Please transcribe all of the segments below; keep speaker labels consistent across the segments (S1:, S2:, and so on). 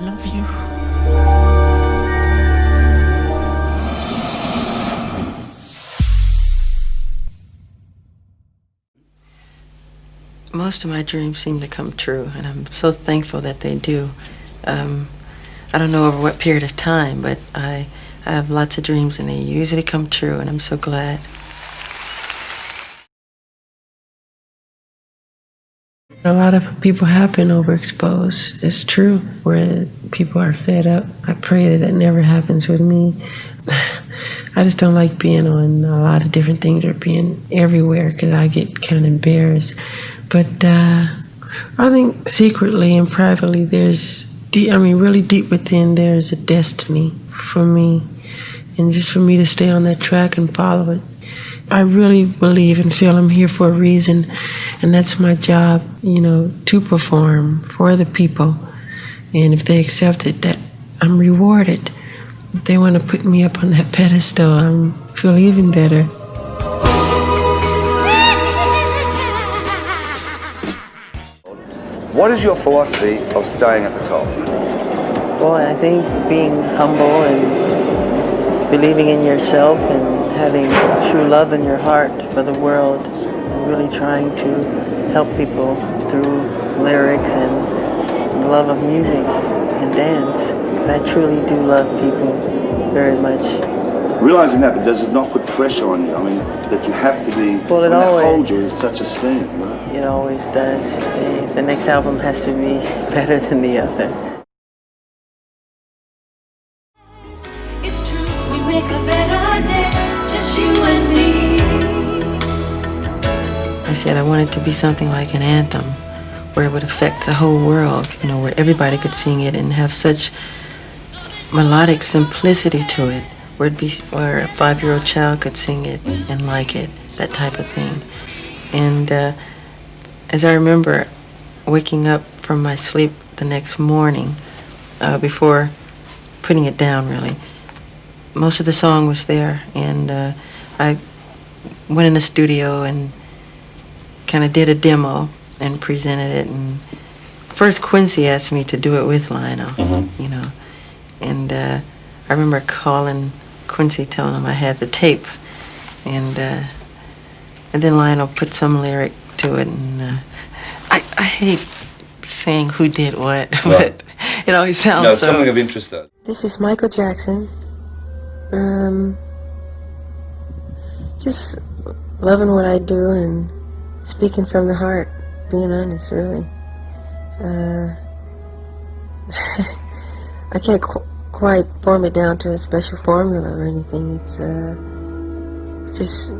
S1: Love you.
S2: Most of my dreams seem to come true, and I'm so thankful that they do. Um, I don't know over what period of time, but I, I have lots of dreams, and they usually come true, and I'm so glad.
S3: A lot of people have been overexposed. It's true, where people are fed up. I pray that that never happens with me. I just don't like being on a lot of different things or being everywhere because I get kind of embarrassed. But uh, I think secretly and privately, there's, deep, I mean, really deep within, there's a destiny for me. And just for me to stay on that track and follow it. I really believe and feel I'm here for a reason, and that's my job, you know, to perform for the people. And if they accept it, that I'm rewarded. If they want to put me up on that pedestal, I feel even better.
S4: What is your philosophy of staying at the top?
S5: Well, I think being humble and believing in yourself and having true love in your heart for the world and really trying to help people through lyrics and the love of music and dance because I truly do love people very much.
S4: Realizing that, but does it not put pressure on you? I mean, that you have to be,
S5: Well, it
S4: when they hold
S5: always-
S4: you in such esteem, right?
S5: It always does. The next album has to be better than the other.
S2: I said I wanted to be something like an anthem where it would affect the whole world, you know, where everybody could sing it and have such melodic simplicity to it, where it'd be where a five-year-old child could sing it and like it, that type of thing. And uh, as I remember waking up from my sleep the next morning, uh, before putting it down, really, most of the song was there, and uh, I went in the studio and kind of did a demo and presented it. And first, Quincy asked me to do it with Lionel, you know. And uh, I remember calling Quincy, telling him I had the tape, and uh, and then Lionel put some lyric to it. And uh, I I hate saying who did what, but it always sounds
S6: No,
S2: so.
S6: something of interest though.
S3: This is Michael Jackson. Um, just loving what I do and speaking from the heart, being honest, really. Uh, I can't qu- quite form it down to a special formula or anything. It's uh, just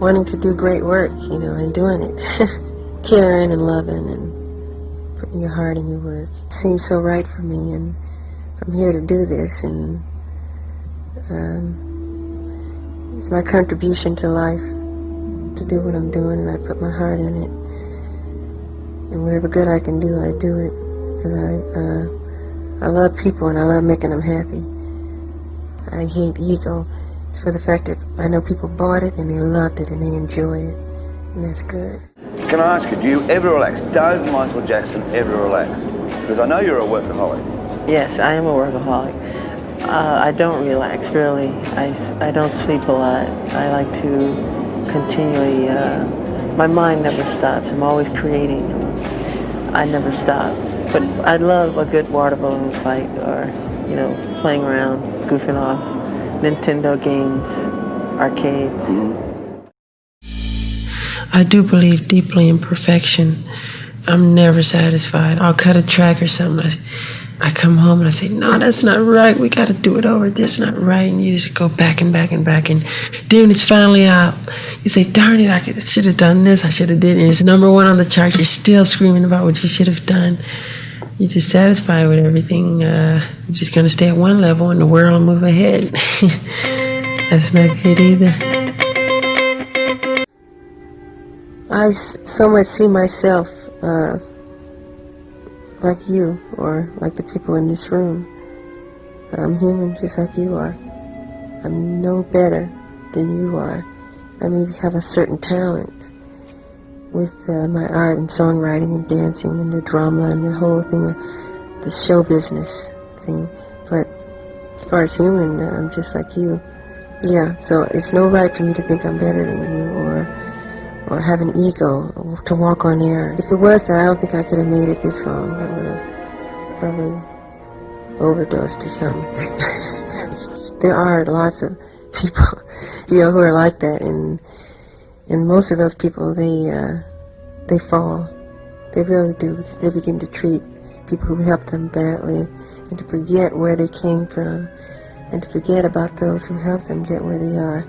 S3: wanting to do great work, you know, and doing it, caring and loving and putting your heart in your work. It seems so right for me, and I'm here to do this, and um, it's my contribution to life to do what I'm doing, and I put my heart in it. And whatever good I can do, I do it because I uh, I love people and I love making them happy. I hate ego. It's for the fact that I know people bought it and they loved it and they enjoy it, and that's good.
S4: Can I ask you, do you ever relax? Does Michael Jackson ever relax? Because I know you're a workaholic.
S5: Yes, I am a workaholic. Uh, I don't relax, really. I, I don't sleep a lot. I like to continually, uh, my mind never stops. I'm always creating. I never stop. But I love a good water balloon fight or, you know, playing around, goofing off, Nintendo games, arcades.
S3: I do believe deeply in perfection. I'm never satisfied. I'll cut a track or something. I, come home and I say, no, that's not right. We got to do it over. This is not right. And you just go back and back and back. And then it's finally out, you say, darn it, I should have done this. I should have did it. And it's number one on the chart. You're still screaming about what you should have done. You're just satisfied with everything. Uh, you're just going to stay at one level and the world will move ahead. that's not good either. I so much see myself uh, like you or like the people in this room. I'm human just like you are. I'm no better than you are. I maybe have a certain talent with uh, my art and songwriting and dancing and the drama and the whole thing. the show business thing. But as far as human, uh, I'm just like you. Yeah, so it's no right for me to think I'm better than you or or have an ego to walk on air. If it was that, I don't think I could have made it this long. I would have probably overdosed or something. there are lots of people, you know, who are like that, and and most of those people, they uh, they fall. They really do because they begin to treat people who helped them badly and to forget where they came from and to forget about those who helped them get where they are.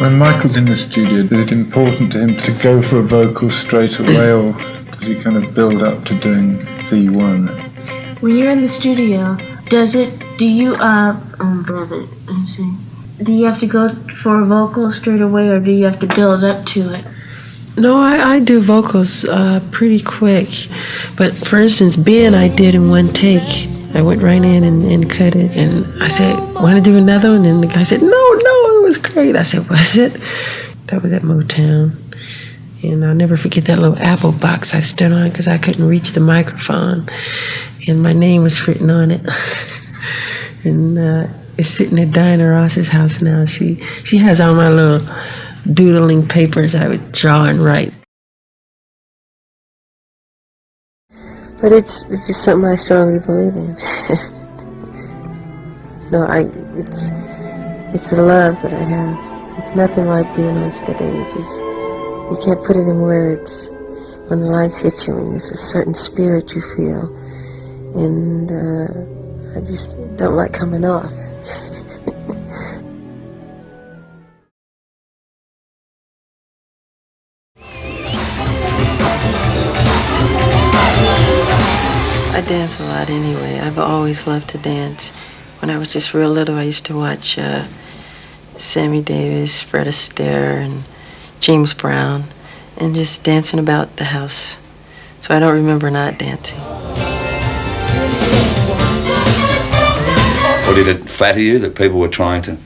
S1: When Michael's in the studio, is it important to him to go for a vocal straight away, or does he kind of build up to doing the one?
S6: When you're in the studio, does it? Do you uh? Um, brother, let's see. Do you have to go for a vocal straight away, or do you have to build up to it?
S3: No, I, I do vocals uh, pretty quick. But for instance, Ben, I did in one take. I went right in and, and cut it. And I said, want to do another one? And the guy said, no, no, it was great. I said, was it? That was at Motown. And I'll never forget that little apple box I stood on because I couldn't reach the microphone. And my name was written on it. and uh, it's sitting at Diana Ross's house now. She, she has all my little doodling papers I would draw and write. But it's it's just something I strongly believe in. no, I it's it's a love that I have. It's nothing like being on stage. It's, you can't put it in words. When the lights hit you, and there's a certain spirit you feel, and uh, I just don't like coming off. Dance a lot anyway. I've always loved to dance. When I was just real little, I used to watch uh, Sammy Davis, Fred Astaire, and James Brown, and just dancing about the house. So I don't remember not dancing.
S4: Or did it flatter you that people were trying to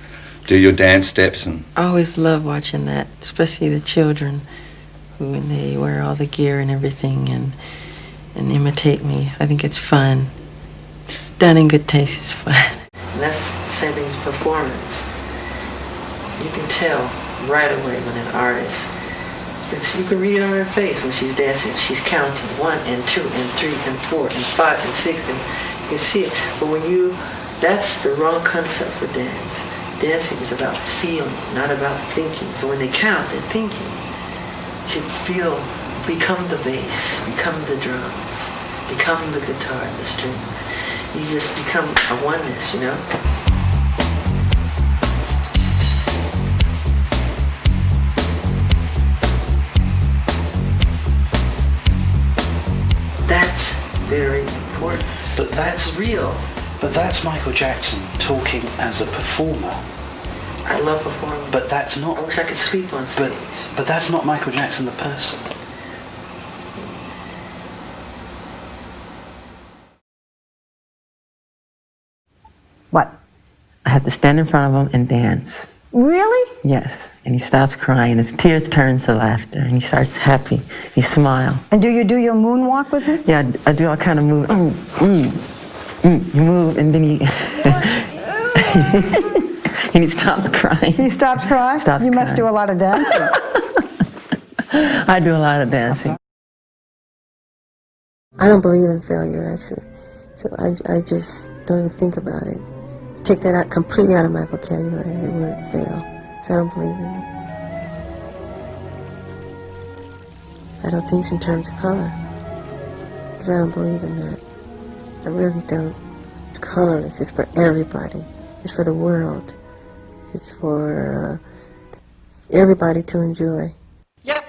S4: do your dance steps and
S2: I always love watching that, especially the children, who when they wear all the gear and everything and and imitate me. I think it's fun. It's done in good taste. It's fun. And that's with performance. You can tell right away when an artist, because you can read it on her face when she's dancing. She's counting one and two and three and four and five and six, and you can see it. But when you, that's the wrong concept for dance. Dancing is about feeling, not about thinking. So when they count, they're thinking. To feel, become the bass, become the drums, become the guitar, and the strings. You just become a oneness, you know? That's very important.
S7: But that's
S2: real.
S7: But that's Michael Jackson talking as a performer.
S2: I love performing.
S7: But that's not.
S2: I wish I could sleep on stage.
S7: But but that's not Michael Jackson the person.
S2: I have to stand in front of him and dance.
S5: Really?
S2: Yes. And he stops crying. His tears turn to laughter. And he starts happy. He smiles.
S5: And do you do your moonwalk with him?
S2: Yeah, I, I do all kind of move. Mm, mm, mm, you move, and then he and he stops crying.
S5: He stops crying?
S2: Stops
S5: you must do a lot of dancing.
S2: I do a lot of dancing.
S3: I don't believe in failure, actually. So I, I just don't even think about it. Take that out completely out of my vocabulary, the word fail. So I don't believe in it. I don't think in terms of color. Because I don't believe in that. I really don't. It's Colorless is for everybody. It's for the world. It's for uh, everybody to enjoy.
S2: Yep.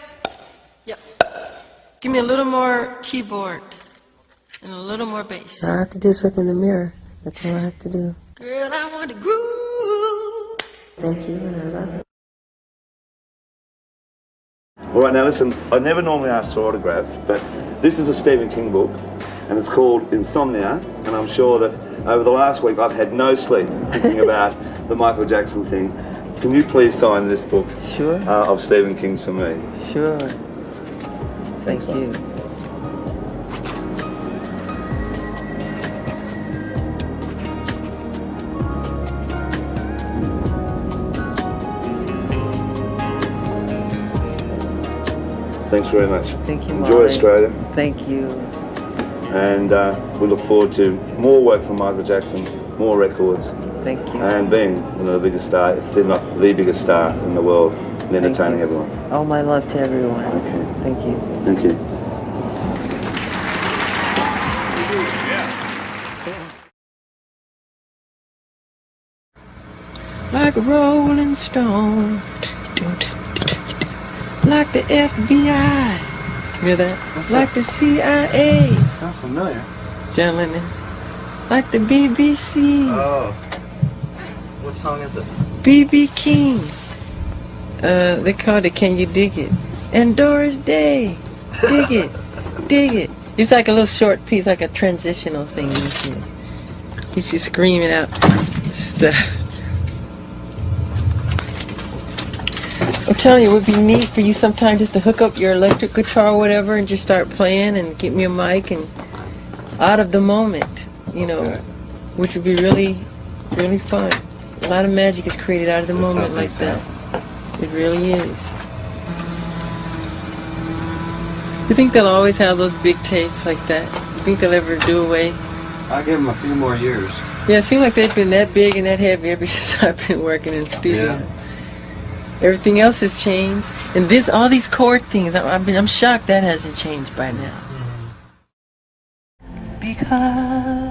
S2: Yep. Give me a little more keyboard and a little more bass.
S3: All I have to do is look in the mirror. That's all I have to do.
S2: Girl, I want to groove.
S3: Thank you, and I love it.
S4: All right, now listen, I never normally ask for autographs, but this is a Stephen King book, and it's called Insomnia, and I'm sure that over the last week I've had no sleep thinking about the Michael Jackson thing. Can you please sign this book
S2: Sure.
S4: uh, of Stephen King's for me?
S2: Sure. Thank
S4: Thanks, man.
S2: you.
S4: Thanks very much.
S8: Thank you,
S4: Enjoy
S8: Molly.
S4: Australia.
S8: Thank you.
S4: And uh, we look forward to more work from Michael Jackson, more records,
S8: Thank you.
S4: and being one of the biggest star, if they're not the biggest star in the world, and entertaining everyone.
S8: All my love to everyone.
S4: Okay.
S8: Thank you.
S4: Thank you.
S5: Like a rolling stone. Like the FBI. Hear that?
S9: What's
S5: like the CIA.
S9: Sounds familiar.
S5: John Lennon. Like the BBC.
S9: Oh. What song is it?
S5: BB King. Uh, they called it Can You Dig It? And Doris Day. Dig it. Dig it. It's like a little short piece, like a transitional thing. You see. He's just screaming out stuff. I'm telling you, it would be neat for you sometime just to hook up your electric guitar or whatever and just start playing and get me a mic and out of the moment, you know,
S9: Okay.
S5: which would be really, really fun. A lot of magic is created out of the
S9: That
S5: moment like that. It really is. You think they'll always have those big tapes like that? You think they'll ever do away?
S9: I'll give them a few more years.
S5: Yeah, it seems like they've been that big and that heavy ever since I've been working in studio.
S9: Yeah.
S5: Everything else has changed, and this, all these chord things, I- I've been, I'm shocked that hasn't changed by now. Mm-hmm. Because